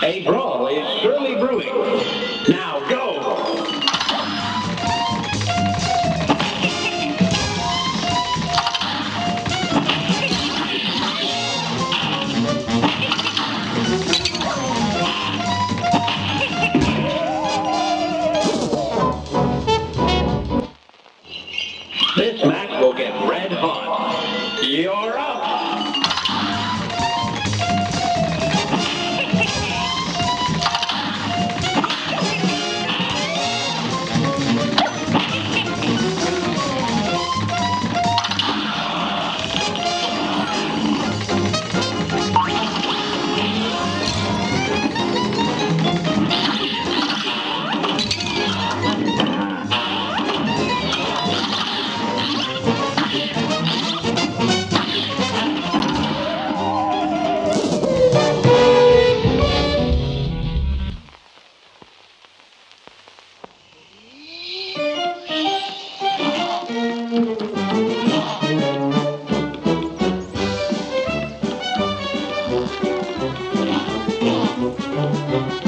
A brawl is surely brewing. Now Música